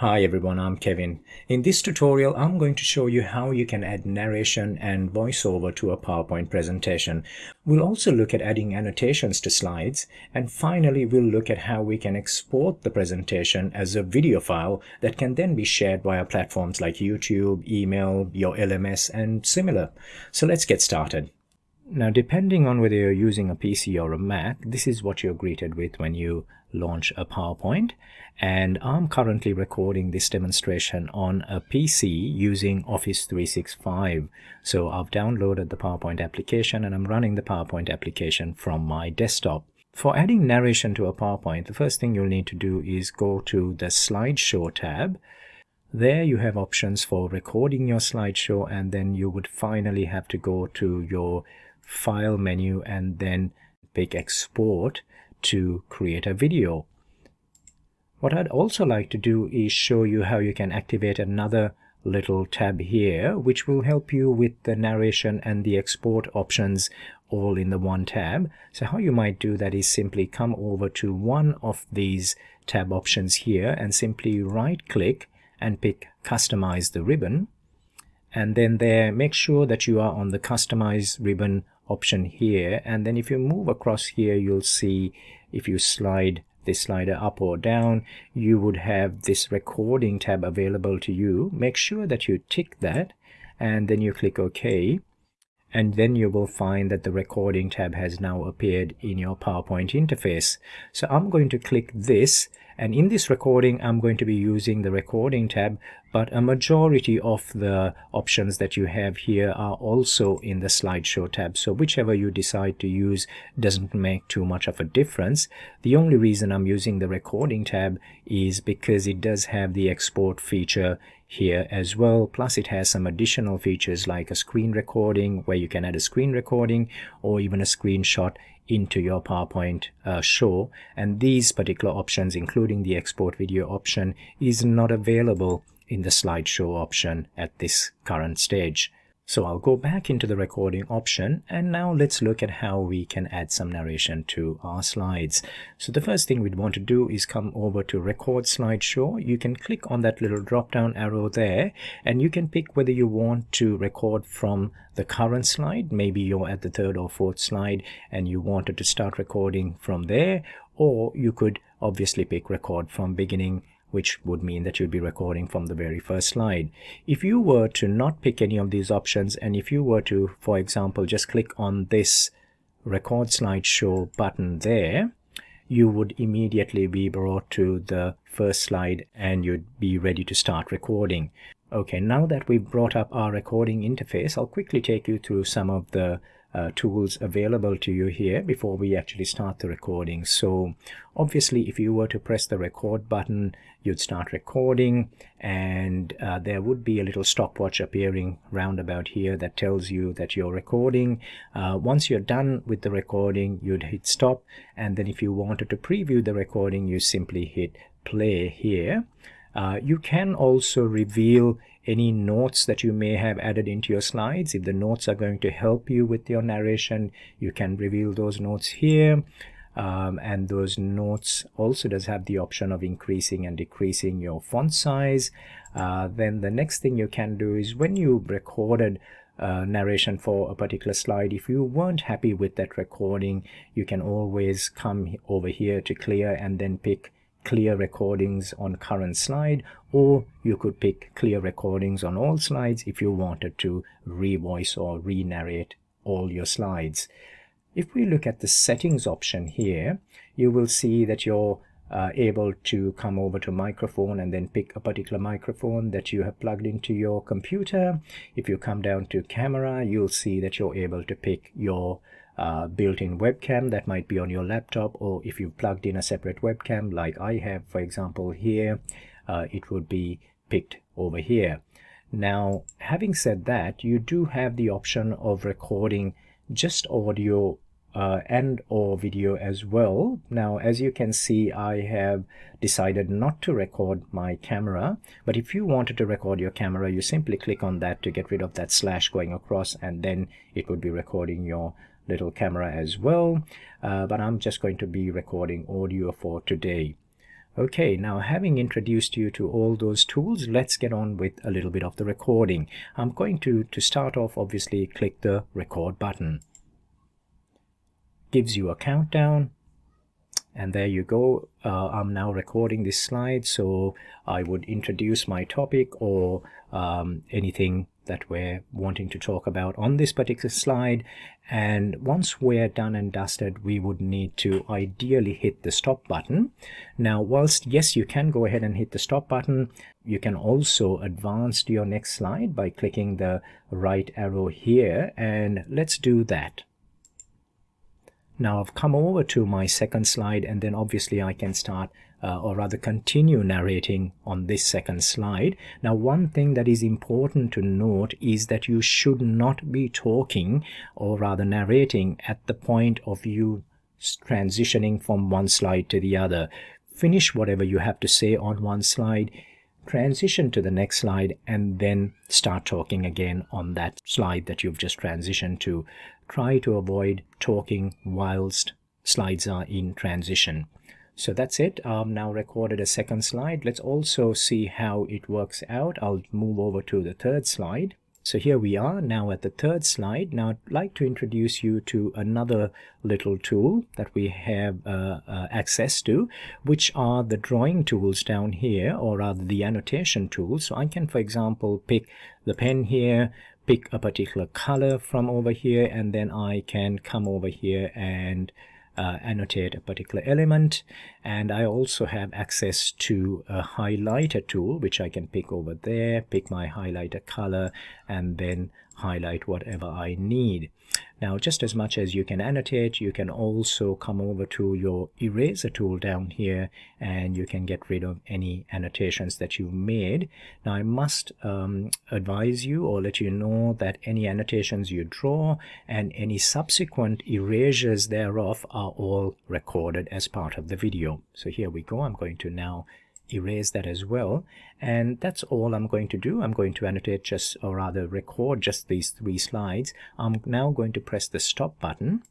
Hi everyone, I'm Kevin. In this tutorial, I'm going to show you how you can add narration and voiceover to a PowerPoint presentation. We'll also look at adding annotations to slides, and finally we'll look at how we can export the presentation as a video file that can then be shared via platforms like YouTube, email, your LMS, and similar. So let's get started. Now, depending on whether you're using a PC or a Mac, this is what you're greeted with when you launch a PowerPoint. And I'm currently recording this demonstration on a PC using Office 365. So I've downloaded the PowerPoint application and I'm running the PowerPoint application from my desktop. For adding narration to a PowerPoint, the first thing you'll need to do is go to the slideshow tab. There you have options for recording your slideshow and then you would finally have to go to your file menu and then pick export to create a video. What I'd also like to do is show you how you can activate another little tab here which will help you with the narration and the export options all in the one tab. So how you might do that is simply come over to one of these tab options here and simply right click and pick customize the ribbon and then there make sure that you are on the customize ribbon option here. And then if you move across here you'll see if you slide this slider up or down you would have this recording tab available to you. Make sure that you tick that and then you click OK. And then you will find that the recording tab has now appeared in your PowerPoint interface. So I'm going to click this and in this recording I'm going to be using the recording tab but a majority of the options that you have here are also in the slideshow tab. So whichever you decide to use doesn't make too much of a difference. The only reason I'm using the recording tab is because it does have the export feature here as well. Plus it has some additional features like a screen recording where you can add a screen recording or even a screenshot into your PowerPoint uh, show and these particular options including the export video option is not available in the slideshow option at this current stage. So I'll go back into the recording option and now let's look at how we can add some narration to our slides. So the first thing we'd want to do is come over to record slideshow. You can click on that little drop down arrow there and you can pick whether you want to record from the current slide. Maybe you're at the third or fourth slide and you wanted to start recording from there or you could obviously pick record from beginning which would mean that you'd be recording from the very first slide. If you were to not pick any of these options and if you were to, for example, just click on this record slideshow button there, you would immediately be brought to the first slide and you'd be ready to start recording. Okay, now that we've brought up our recording interface, I'll quickly take you through some of the uh, tools available to you here before we actually start the recording. So obviously if you were to press the record button, you'd start recording and uh, there would be a little stopwatch appearing round about here that tells you that you're recording. Uh, once you're done with the recording, you'd hit stop and then if you wanted to preview the recording, you simply hit play here. Uh, you can also reveal any notes that you may have added into your slides. If the notes are going to help you with your narration, you can reveal those notes here. Um, and those notes also does have the option of increasing and decreasing your font size. Uh, then the next thing you can do is when you recorded uh, narration for a particular slide if you weren't happy with that recording you can always come over here to clear and then pick clear recordings on current slide or you could pick clear recordings on all slides if you wanted to revoice or re-narrate all your slides. If we look at the settings option here, you will see that you're uh, able to come over to microphone and then pick a particular microphone that you have plugged into your computer. If you come down to camera, you'll see that you're able to pick your uh, built-in webcam that might be on your laptop or if you've plugged in a separate webcam like I have for example here uh, it would be picked over here. Now having said that you do have the option of recording just audio uh, and or video as well. Now as you can see I have decided not to record my camera but if you wanted to record your camera you simply click on that to get rid of that slash going across and then it would be recording your little camera as well uh, but I'm just going to be recording audio for today Okay, now having introduced you to all those tools, let's get on with a little bit of the recording. I'm going to, to start off, obviously, click the record button. Gives you a countdown, and there you go. Uh, I'm now recording this slide, so I would introduce my topic or um, anything that we're wanting to talk about on this particular slide. And once we're done and dusted we would need to ideally hit the stop button. Now whilst yes you can go ahead and hit the stop button you can also advance to your next slide by clicking the right arrow here and let's do that. Now I've come over to my second slide and then obviously I can start uh, or rather continue narrating on this second slide. Now one thing that is important to note is that you should not be talking or rather narrating at the point of you transitioning from one slide to the other. Finish whatever you have to say on one slide, transition to the next slide and then start talking again on that slide that you've just transitioned to. Try to avoid talking whilst slides are in transition. So that's it. I've now recorded a second slide. Let's also see how it works out. I'll move over to the third slide. So here we are now at the third slide. Now I'd like to introduce you to another little tool that we have uh, uh, access to, which are the drawing tools down here, or rather the annotation tools. So I can, for example, pick the pen here, pick a particular color from over here, and then I can come over here and uh, annotate a particular element and I also have access to a highlighter tool which I can pick over there pick my highlighter color and then highlight whatever I need. Now just as much as you can annotate you can also come over to your eraser tool down here and you can get rid of any annotations that you've made. Now I must um, advise you or let you know that any annotations you draw and any subsequent erasures thereof are all recorded as part of the video. So here we go. I'm going to now erase that as well. And that's all I'm going to do. I'm going to annotate just or rather record just these three slides. I'm now going to press the stop button.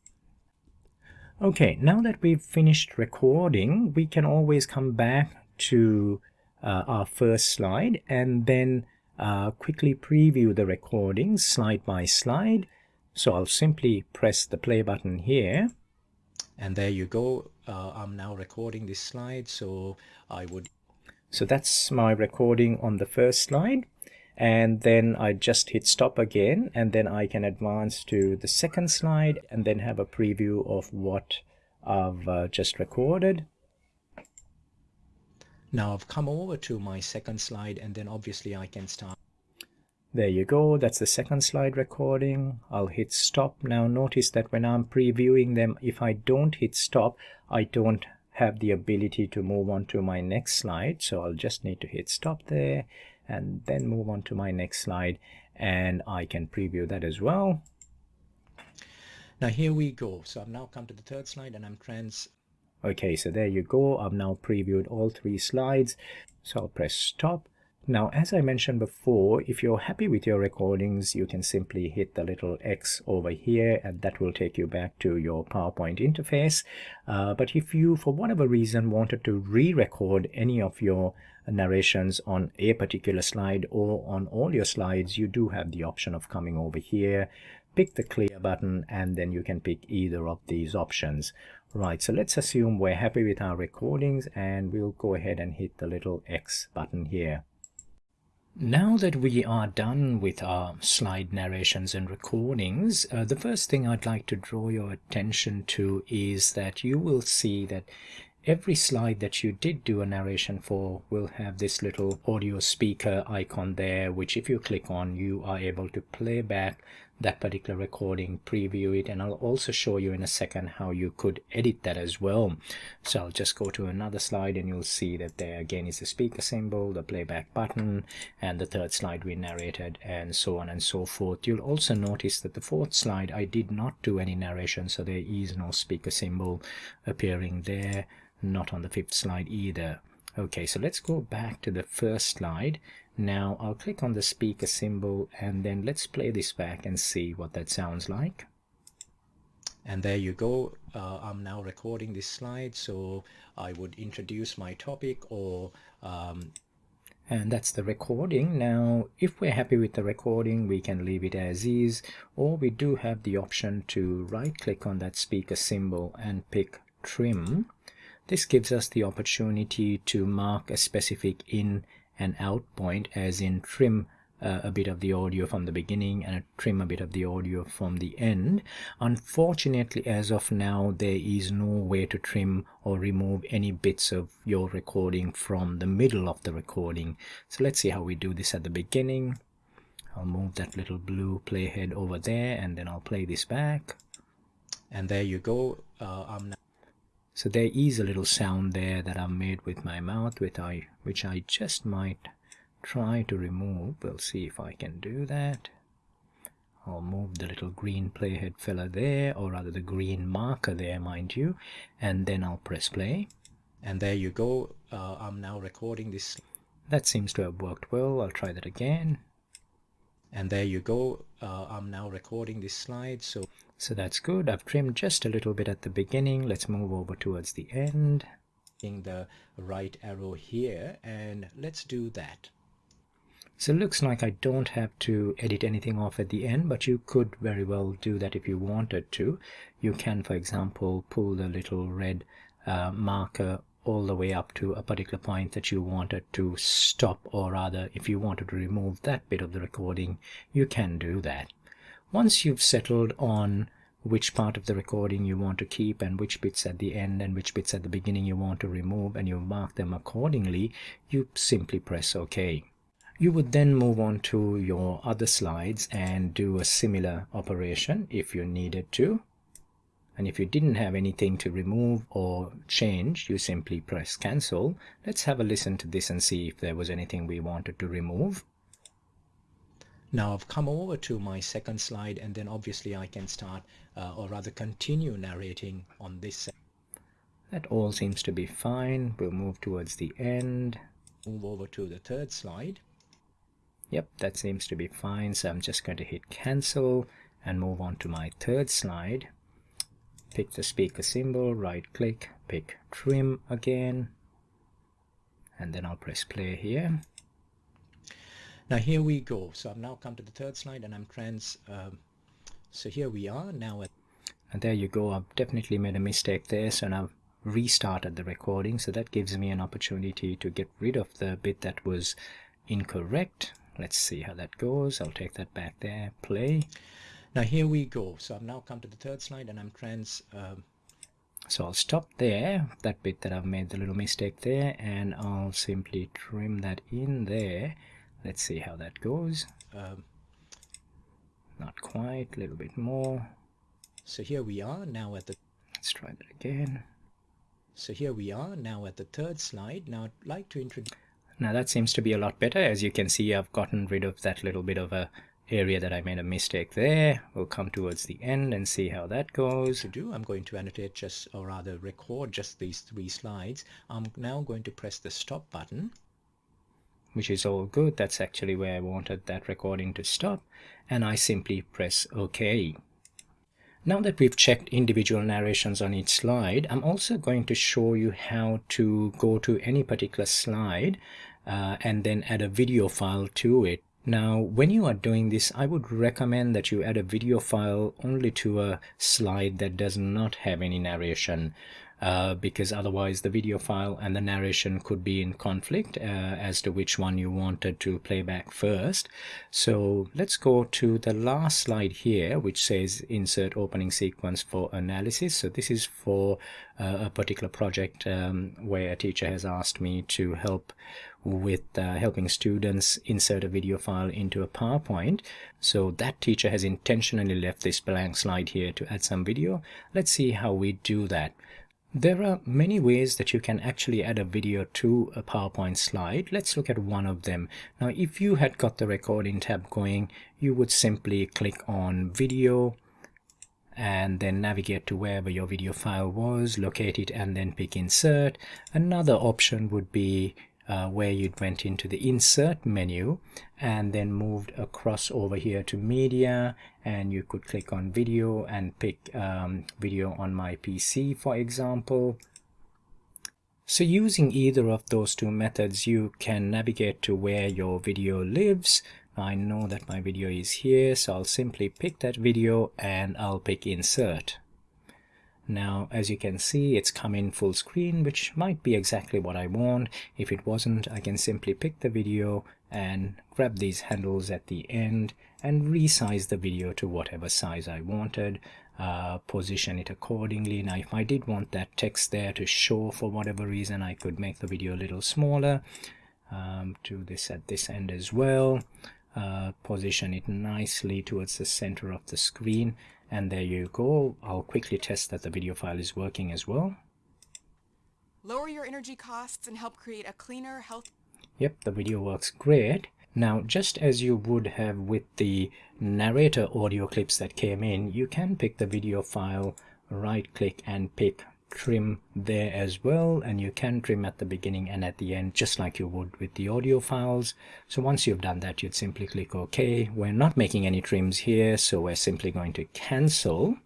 Okay now that we've finished recording we can always come back to uh, our first slide and then uh, quickly preview the recording slide by slide. So I'll simply press the play button here. And there you go. Uh, I'm now recording this slide so I would so that's my recording on the first slide. And then I just hit stop again, and then I can advance to the second slide and then have a preview of what I've uh, just recorded. Now I've come over to my second slide and then obviously I can start. There you go, that's the second slide recording. I'll hit stop. Now notice that when I'm previewing them, if I don't hit stop, I don't have the ability to move on to my next slide. So I'll just need to hit stop there and then move on to my next slide and I can preview that as well. Now here we go. So I've now come to the third slide and I'm trans. Okay so there you go. I've now previewed all three slides. So I'll press stop now, as I mentioned before, if you're happy with your recordings, you can simply hit the little X over here and that will take you back to your PowerPoint interface. Uh, but if you, for whatever reason, wanted to re-record any of your narrations on a particular slide or on all your slides, you do have the option of coming over here, pick the clear button, and then you can pick either of these options. Right, so let's assume we're happy with our recordings and we'll go ahead and hit the little X button here. Now that we are done with our slide narrations and recordings, uh, the first thing I'd like to draw your attention to is that you will see that every slide that you did do a narration for will have this little audio speaker icon there, which if you click on, you are able to play back that particular recording, preview it, and I'll also show you in a second how you could edit that as well. So I'll just go to another slide and you'll see that there again is the speaker symbol, the playback button, and the third slide we narrated, and so on and so forth. You'll also notice that the fourth slide I did not do any narration, so there is no speaker symbol appearing there, not on the fifth slide either. Okay, so let's go back to the first slide now I'll click on the speaker symbol and then let's play this back and see what that sounds like. And there you go. Uh, I'm now recording this slide, so I would introduce my topic or um, and that's the recording now if we're happy with the recording we can leave it as is or we do have the option to right click on that speaker symbol and pick trim this gives us the opportunity to mark a specific in and out point as in trim uh, a bit of the audio from the beginning and trim a bit of the audio from the end. Unfortunately, as of now, there is no way to trim or remove any bits of your recording from the middle of the recording. So let's see how we do this at the beginning. I'll move that little blue playhead over there and then I'll play this back. And there you go. Uh, I'm so there is a little sound there that I've made with my mouth, which I, which I just might try to remove. We'll see if I can do that. I'll move the little green playhead fella there, or rather the green marker there, mind you, and then I'll press play. And there you go. Uh, I'm now recording this. That seems to have worked well. I'll try that again. And there you go. Uh, I'm now recording this slide. So, so that's good. I've trimmed just a little bit at the beginning. Let's move over towards the end. in The right arrow here and let's do that. So it looks like I don't have to edit anything off at the end, but you could very well do that if you wanted to. You can, for example, pull the little red uh, marker all the way up to a particular point that you wanted to stop, or rather, if you wanted to remove that bit of the recording, you can do that. Once you've settled on which part of the recording you want to keep and which bits at the end and which bits at the beginning you want to remove and you mark them accordingly, you simply press OK. You would then move on to your other slides and do a similar operation if you needed to. And if you didn't have anything to remove or change, you simply press cancel. Let's have a listen to this and see if there was anything we wanted to remove. Now I've come over to my second slide and then obviously I can start uh, or rather continue narrating on this. That all seems to be fine. We'll move towards the end. Move over to the third slide. Yep, that seems to be fine. So I'm just going to hit cancel and move on to my third slide. Pick the speaker symbol, right click, pick trim again. And then I'll press play here. Now here we go. So I've now come to the third slide and I'm trans. Um, so here we are now. At and there you go. I've definitely made a mistake there. So now I've restarted the recording. So that gives me an opportunity to get rid of the bit that was incorrect let's see how that goes I'll take that back there play now here we go. So I've now come to the third slide and I'm trans um, so I'll stop there. That bit that I've made the little mistake there and I'll simply trim that in there. Let's see how that goes. Um, not quite a little bit more. so here we are now at the let's try that again. so here we are now at the third slide. Now I'd like to introduce now that seems to be a lot better. As you can see, I've gotten rid of that little bit of a area that I made a mistake there. We'll come towards the end and see how that goes. To do, I'm going to annotate just, or rather record just these three slides. I'm now going to press the stop button which is all good. That's actually where I wanted that recording to stop. And I simply press OK. Now that we've checked individual narrations on each slide, I'm also going to show you how to go to any particular slide uh, and then add a video file to it. Now, when you are doing this, I would recommend that you add a video file only to a slide that does not have any narration uh, because otherwise the video file and the narration could be in conflict uh, as to which one you wanted to play back first. So let's go to the last slide here which says insert opening sequence for analysis. So this is for uh, a particular project um, where a teacher has asked me to help with uh, helping students insert a video file into a PowerPoint. So that teacher has intentionally left this blank slide here to add some video. Let's see how we do that. There are many ways that you can actually add a video to a PowerPoint slide. Let's look at one of them. Now, if you had got the recording tab going, you would simply click on video and then navigate to wherever your video file was, locate it and then pick insert. Another option would be uh, where you'd went into the insert menu and then moved across over here to media and you could click on video and pick um, video on my PC for example. So using either of those two methods you can navigate to where your video lives. I know that my video is here so I'll simply pick that video and I'll pick insert now, as you can see, it's come in full screen, which might be exactly what I want. If it wasn't, I can simply pick the video and grab these handles at the end and resize the video to whatever size I wanted, uh, position it accordingly. Now, if I did want that text there to show for whatever reason, I could make the video a little smaller. Um, do this at this end as well. Uh, position it nicely towards the center of the screen and there you go. I'll quickly test that the video file is working as well. Lower your energy costs and help create a cleaner, health. Yep, the video works great. Now, just as you would have with the narrator audio clips that came in, you can pick the video file, right click and pick trim there as well and you can trim at the beginning and at the end just like you would with the audio files. So once you've done that you'd simply click OK. We're not making any trims here so we're simply going to cancel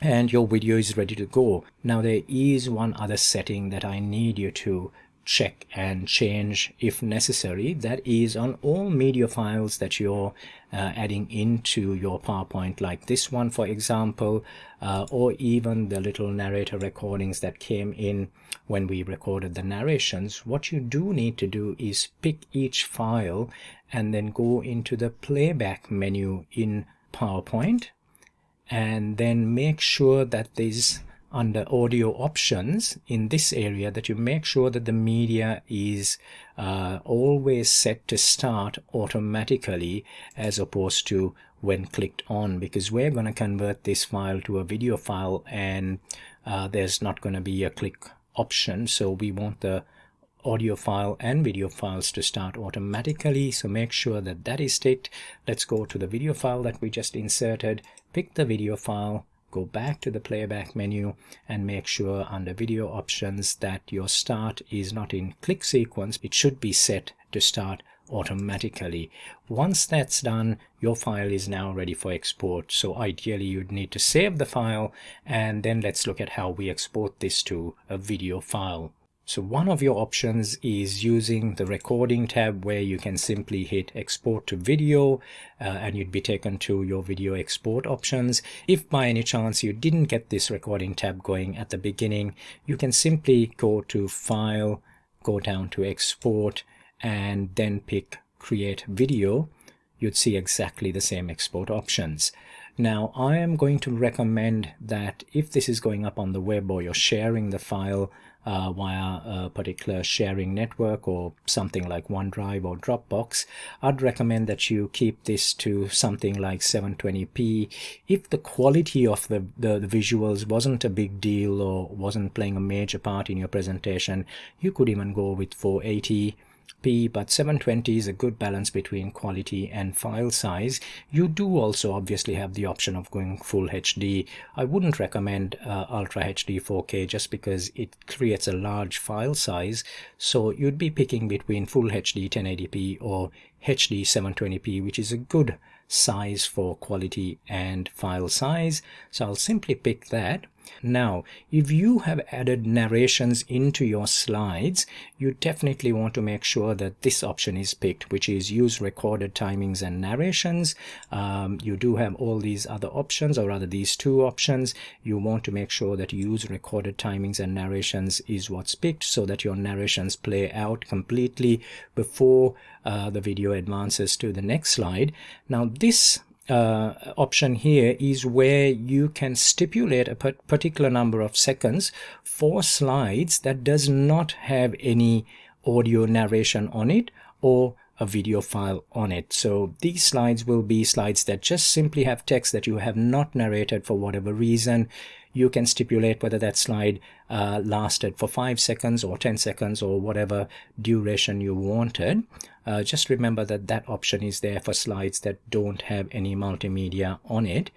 and your video is ready to go. Now there is one other setting that I need you to check and change if necessary. That is on all media files that you're uh, adding into your PowerPoint like this one for example uh, or even the little narrator recordings that came in when we recorded the narrations. What you do need to do is pick each file and then go into the playback menu in PowerPoint and then make sure that there's under audio options in this area that you make sure that the media is uh, always set to start automatically as opposed to when clicked on because we're going to convert this file to a video file and uh, there's not going to be a click option. So we want the audio file and video files to start automatically. So make sure that that is ticked let's go to the video file that we just inserted. Pick the video file go back to the playback menu and make sure under video options that your start is not in click sequence. It should be set to start automatically. Once that's done your file is now ready for export. So ideally you'd need to save the file and then let's look at how we export this to a video file so one of your options is using the recording tab where you can simply hit export to video uh, and you'd be taken to your video export options. If by any chance you didn't get this recording tab going at the beginning, you can simply go to file, go down to export and then pick create video. You'd see exactly the same export options. Now I am going to recommend that if this is going up on the web or you're sharing the file uh, via a particular sharing network or something like OneDrive or Dropbox, I'd recommend that you keep this to something like 720p. If the quality of the, the, the visuals wasn't a big deal or wasn't playing a major part in your presentation, you could even go with 480 p but 720 is a good balance between quality and file size. You do also obviously have the option of going full hd i wouldn't recommend uh, ultra hd 4k just because it creates a large file size. So you'd be picking between full hd 1080p or hd 720p which is a good size for quality and file size. So i'll simply pick that now, if you have added narrations into your slides, you definitely want to make sure that this option is picked, which is use recorded timings and narrations. Um, you do have all these other options, or rather these two options. You want to make sure that use recorded timings and narrations is what's picked so that your narrations play out completely before uh, the video advances to the next slide. Now, this uh, option here is where you can stipulate a particular number of seconds for slides that does not have any audio narration on it or a video file on it. So these slides will be slides that just simply have text that you have not narrated for whatever reason you can stipulate whether that slide uh, lasted for 5 seconds or 10 seconds or whatever duration you wanted. Uh, just remember that that option is there for slides that don't have any multimedia on it.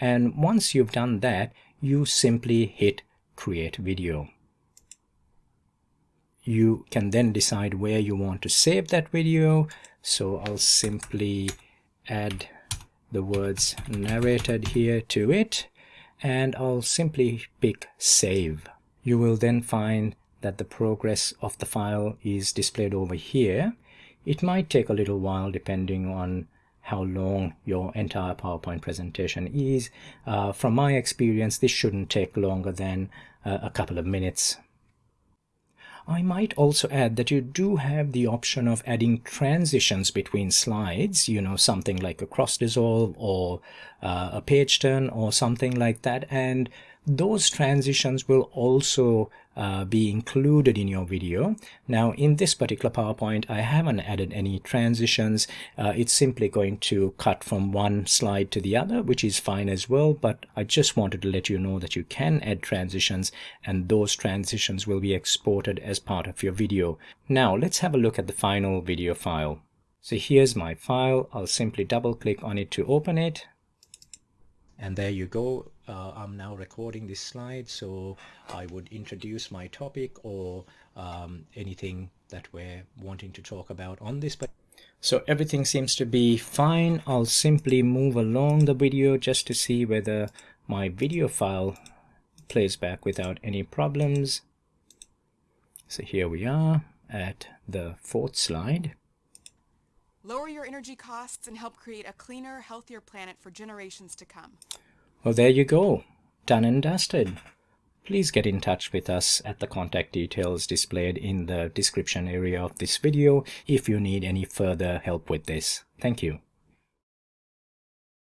And once you've done that, you simply hit create video. you can then decide where you want to save that video so I'll simply add the words narrated here to it and I'll simply pick save you will then find that the progress of the file is displayed over here it might take a little while depending on how long your entire PowerPoint presentation is. Uh, from my experience, this shouldn't take longer than uh, a couple of minutes. I might also add that you do have the option of adding transitions between slides, you know, something like a cross dissolve or uh, a page turn or something like that. And those transitions will also uh, be included in your video. Now in this particular PowerPoint, I haven't added any transitions. Uh, it's simply going to cut from one slide to the other, which is fine as well. But I just wanted to let you know that you can add transitions and those transitions will be exported as part of your video. Now let's have a look at the final video file. So here's my file. I'll simply double click on it to open it and there you go. Uh, I'm now recording this slide so I would introduce my topic or um, anything that we're wanting to talk about on this but so everything seems to be fine. I'll simply move along the video just to see whether my video file plays back without any problems. So here we are at the fourth slide Lower your energy costs and help create a cleaner, healthier planet for generations to come. Well, there you go. Done and dusted. Please get in touch with us at the contact details displayed in the description area of this video if you need any further help with this. Thank you.